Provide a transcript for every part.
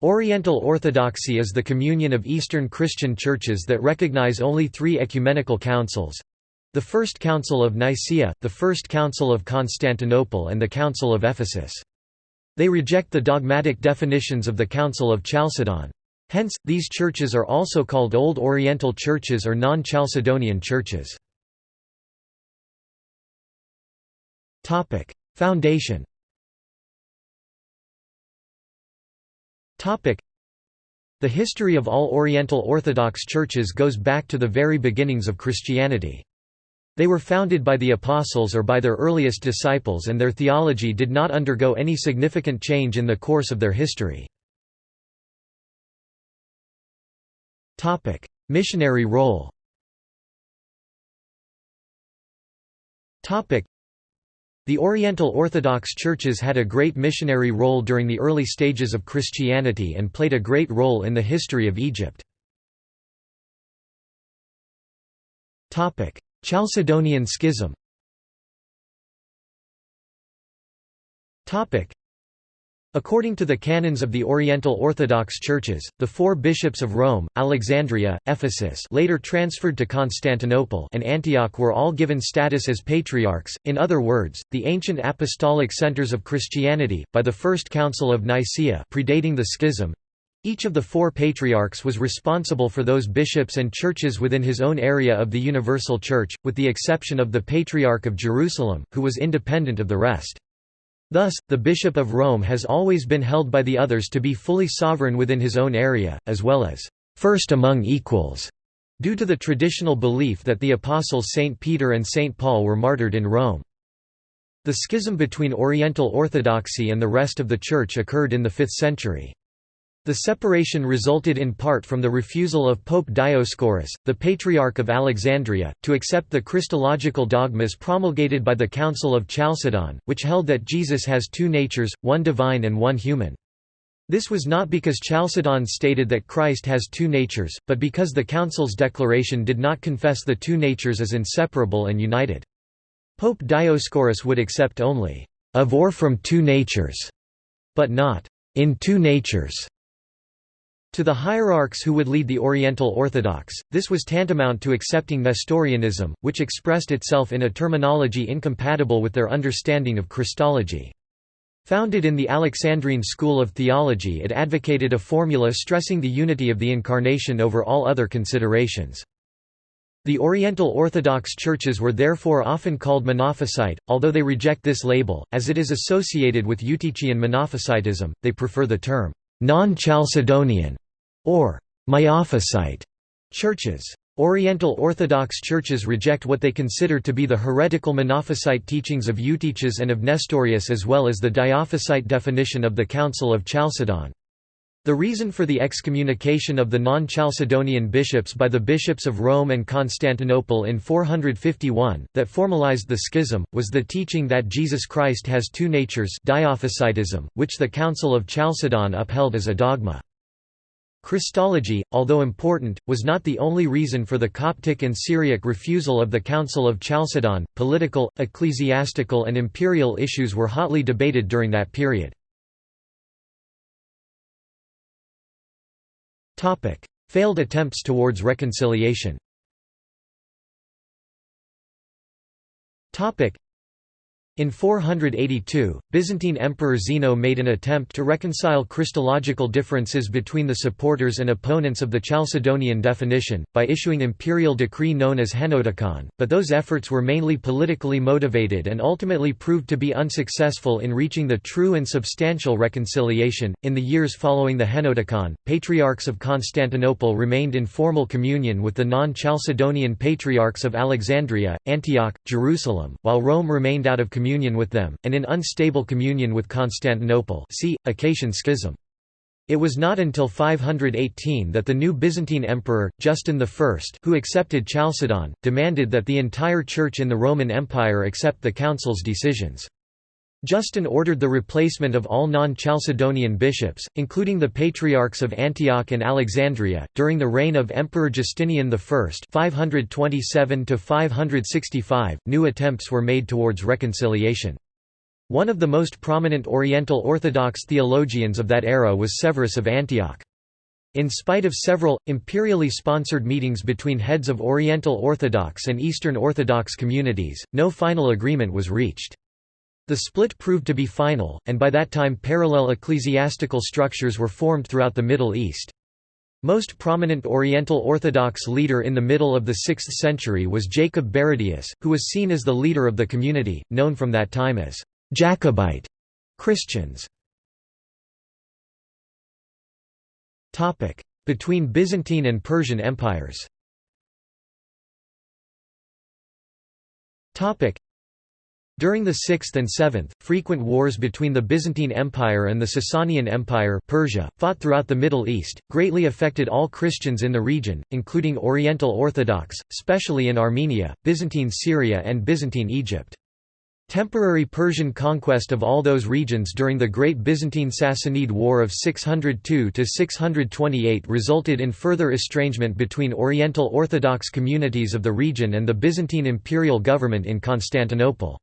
Oriental Orthodoxy is the communion of Eastern Christian churches that recognize only three ecumenical councils—the First Council of Nicaea, the First Council of Constantinople and the Council of Ephesus. They reject the dogmatic definitions of the Council of Chalcedon. Hence, these churches are also called Old Oriental churches or non-Chalcedonian churches. Foundation The history of all Oriental Orthodox churches goes back to the very beginnings of Christianity. They were founded by the Apostles or by their earliest disciples and their theology did not undergo any significant change in the course of their history. Missionary role the Oriental Orthodox churches had a great missionary role during the early stages of Christianity and played a great role in the history of Egypt. Chalcedonian Schism According to the canons of the Oriental Orthodox Churches, the four bishops of Rome, Alexandria, Ephesus later transferred to Constantinople and Antioch were all given status as patriarchs, in other words, the ancient apostolic centers of Christianity, by the First Council of Nicaea predating the schism. Each of the four patriarchs was responsible for those bishops and churches within his own area of the Universal Church, with the exception of the Patriarch of Jerusalem, who was independent of the rest. Thus, the Bishop of Rome has always been held by the others to be fully sovereign within his own area, as well as first among equals, due to the traditional belief that the apostles St. Peter and St. Paul were martyred in Rome. The schism between Oriental Orthodoxy and the rest of the Church occurred in the 5th century. The separation resulted in part from the refusal of Pope Dioscorus, the Patriarch of Alexandria, to accept the Christological dogmas promulgated by the Council of Chalcedon, which held that Jesus has two natures, one divine and one human. This was not because Chalcedon stated that Christ has two natures, but because the Council's declaration did not confess the two natures as inseparable and united. Pope Dioscorus would accept only, "...of or from two natures", but not, "...in two natures". To the hierarchs who would lead the Oriental Orthodox, this was tantamount to accepting Nestorianism, which expressed itself in a terminology incompatible with their understanding of Christology. Founded in the Alexandrine school of theology it advocated a formula stressing the unity of the Incarnation over all other considerations. The Oriental Orthodox churches were therefore often called Monophysite, although they reject this label, as it is associated with Eutychian Monophysitism, they prefer the term non-Chalcedonian, or Miaphysite churches. Oriental Orthodox churches reject what they consider to be the heretical Monophysite teachings of Eutyches and of Nestorius as well as the Diophysite definition of the Council of Chalcedon. The reason for the excommunication of the non-Chalcedonian bishops by the bishops of Rome and Constantinople in 451, that formalized the schism, was the teaching that Jesus Christ has two natures which the Council of Chalcedon upheld as a dogma. Christology, although important, was not the only reason for the Coptic and Syriac refusal of the Council of Chalcedon. Political, ecclesiastical, and imperial issues were hotly debated during that period. Topic: Failed attempts towards reconciliation. Topic: in 482, Byzantine Emperor Zeno made an attempt to reconcile Christological differences between the supporters and opponents of the Chalcedonian definition, by issuing imperial decree known as Henoticon, but those efforts were mainly politically motivated and ultimately proved to be unsuccessful in reaching the true and substantial reconciliation. In the years following the Henoticon, patriarchs of Constantinople remained in formal communion with the non Chalcedonian patriarchs of Alexandria, Antioch, Jerusalem, while Rome remained out of communion communion with them, and in unstable communion with Constantinople see, Acacian Schism. It was not until 518 that the new Byzantine emperor, Justin I who accepted Chalcedon, demanded that the entire Church in the Roman Empire accept the Council's decisions. Justin ordered the replacement of all non-Chalcedonian bishops, including the patriarchs of Antioch and Alexandria, during the reign of Emperor Justinian I 527 New attempts were made towards reconciliation. One of the most prominent Oriental Orthodox theologians of that era was Severus of Antioch. In spite of several, imperially sponsored meetings between heads of Oriental Orthodox and Eastern Orthodox communities, no final agreement was reached. The split proved to be final, and by that time parallel ecclesiastical structures were formed throughout the Middle East. Most prominent Oriental Orthodox leader in the middle of the 6th century was Jacob Baradaeus, who was seen as the leader of the community, known from that time as Jacobite Christians. Between Byzantine and Persian empires during the 6th and 7th, frequent wars between the Byzantine Empire and the Sasanian Empire Persia, fought throughout the Middle East, greatly affected all Christians in the region, including Oriental Orthodox, especially in Armenia, Byzantine Syria and Byzantine Egypt. Temporary Persian conquest of all those regions during the Great Byzantine Sassanid War of 602–628 resulted in further estrangement between Oriental Orthodox communities of the region and the Byzantine imperial government in Constantinople.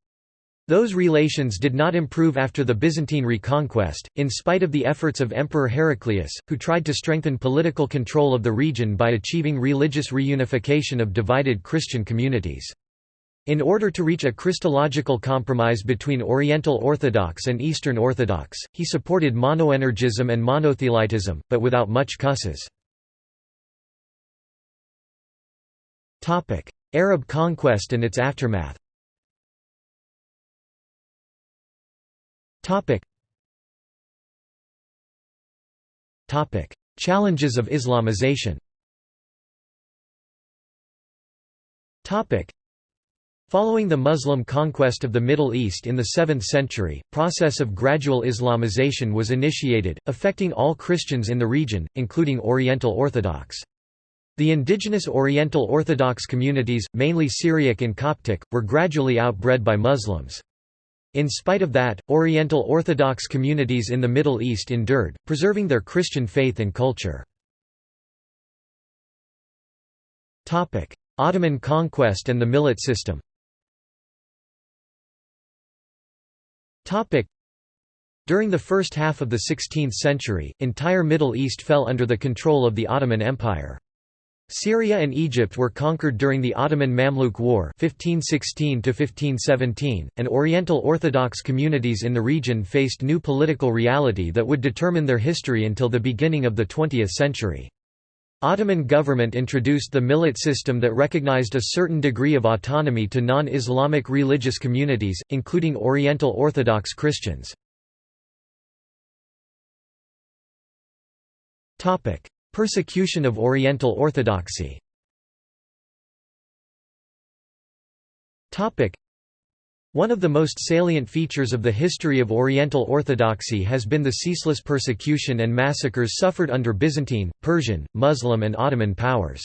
Those relations did not improve after the Byzantine reconquest, in spite of the efforts of Emperor Heraclius, who tried to strengthen political control of the region by achieving religious reunification of divided Christian communities. In order to reach a Christological compromise between Oriental Orthodox and Eastern Orthodox, he supported monoenergism and monothelitism, but without much cusses. Arab conquest and its aftermath Challenges of Islamization Topic. Following the Muslim conquest of the Middle East in the 7th century, process of gradual Islamization was initiated, affecting all Christians in the region, including Oriental Orthodox. The indigenous Oriental Orthodox communities, mainly Syriac and Coptic, were gradually outbred by Muslims. In spite of that, Oriental Orthodox communities in the Middle East endured, preserving their Christian faith and culture. Ottoman conquest and the millet system During the first half of the 16th century, entire Middle East fell under the control of the Ottoman Empire. Syria and Egypt were conquered during the Ottoman Mamluk War 1516 and Oriental Orthodox communities in the region faced new political reality that would determine their history until the beginning of the 20th century. Ottoman government introduced the millet system that recognized a certain degree of autonomy to non-Islamic religious communities, including Oriental Orthodox Christians. Persecution of Oriental Orthodoxy one of the most salient features of the history of Oriental Orthodoxy has been the ceaseless persecution and massacres suffered under Byzantine, Persian, Muslim and Ottoman powers.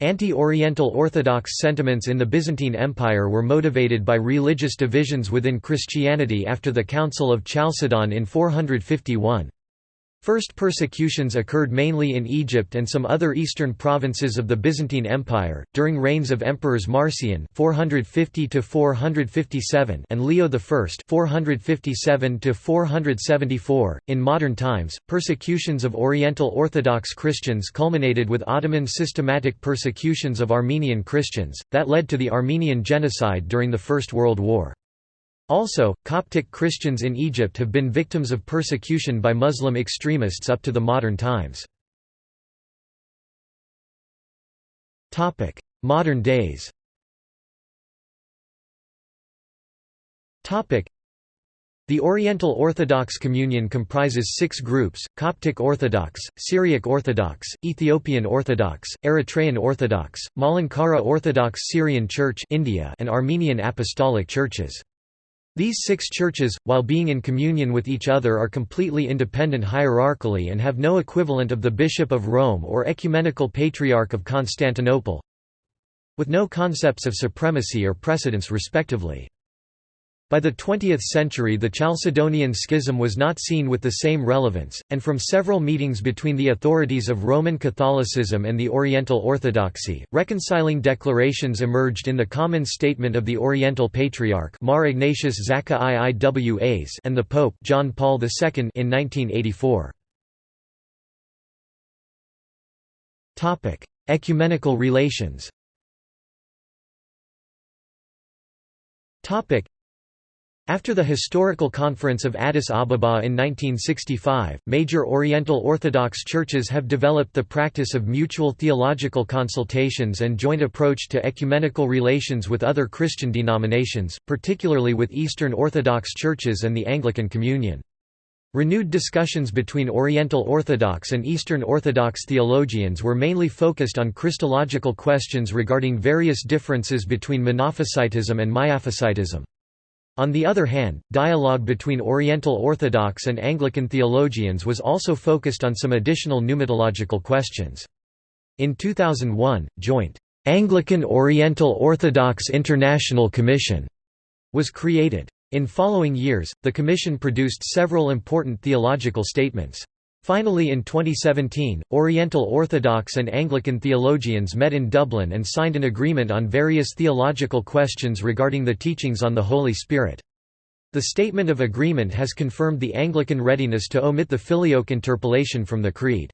Anti-Oriental Orthodox sentiments in the Byzantine Empire were motivated by religious divisions within Christianity after the Council of Chalcedon in 451. First persecutions occurred mainly in Egypt and some other eastern provinces of the Byzantine Empire, during reigns of emperors Marcian 450 and Leo I 457 .In modern times, persecutions of Oriental Orthodox Christians culminated with Ottoman systematic persecutions of Armenian Christians, that led to the Armenian Genocide during the First World War. Also, Coptic Christians in Egypt have been victims of persecution by Muslim extremists up to the modern times. Modern days the Oriental Orthodox Communion comprises six groups, Coptic Orthodox, Syriac Orthodox, Ethiopian Orthodox, Eritrean Orthodox, Malankara Orthodox Syrian Church India and Armenian Apostolic Churches. These six churches, while being in communion with each other are completely independent hierarchically and have no equivalent of the Bishop of Rome or Ecumenical Patriarch of Constantinople with no concepts of supremacy or precedence respectively. By the 20th century the Chalcedonian Schism was not seen with the same relevance, and from several meetings between the authorities of Roman Catholicism and the Oriental Orthodoxy, reconciling declarations emerged in the Common Statement of the Oriental Patriarch Mar Ignatius Zakka Iiwas and the Pope John Paul II in 1984. Ecumenical relations after the historical conference of Addis Ababa in 1965, major Oriental Orthodox churches have developed the practice of mutual theological consultations and joint approach to ecumenical relations with other Christian denominations, particularly with Eastern Orthodox churches and the Anglican Communion. Renewed discussions between Oriental Orthodox and Eastern Orthodox theologians were mainly focused on Christological questions regarding various differences between Monophysitism and Miaphysitism. On the other hand, dialogue between Oriental Orthodox and Anglican theologians was also focused on some additional pneumatological questions. In 2001, joint Anglican Oriental Orthodox International Commission was created. In following years, the commission produced several important theological statements. Finally in 2017, Oriental Orthodox and Anglican theologians met in Dublin and signed an agreement on various theological questions regarding the teachings on the Holy Spirit. The Statement of Agreement has confirmed the Anglican readiness to omit the filioque interpolation from the Creed.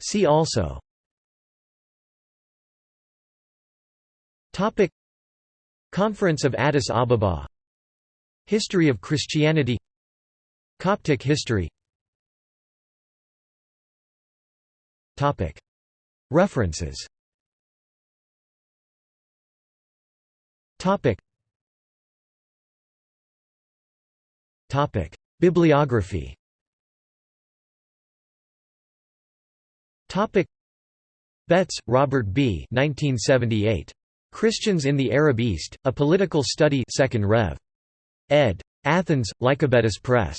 See also Conference of Addis Ababa History of Christianity. Coptic history. References. Bibliography. Betts, Robert B. 1978. Christians in the Arab East, A Political Study 2nd Rev. Ed. Athens, Lycabettus Press.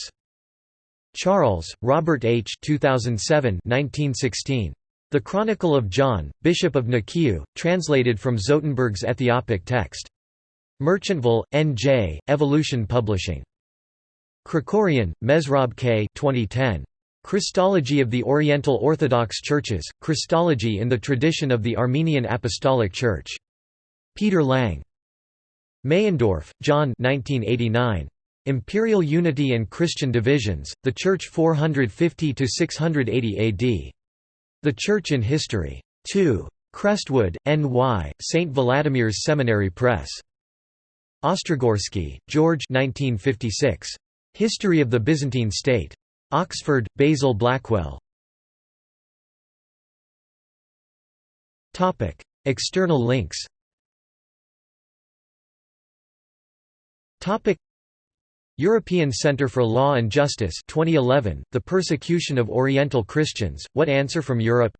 Charles, Robert H. 2007 1916. The Chronicle of John, Bishop of Nikiu, translated from Zotenberg's Ethiopic text. Merchantville, N.J., Evolution Publishing. Krikorian, Mesrob K. 2010. Christology of the Oriental Orthodox Churches, Christology in the Tradition of the Armenian Apostolic Church. Peter Lang. Meyendorff, John 1989. Imperial Unity and Christian Divisions, The Church 450–680 AD. The Church in History. 2. Crestwood, N.Y., St. Vladimir's Seminary Press. Ostrogorsky, George 1956. History of the Byzantine State. Oxford, Basil Blackwell. External links Topic. European Centre for Law and Justice 2011 The Persecution of Oriental Christians What Answer from Europe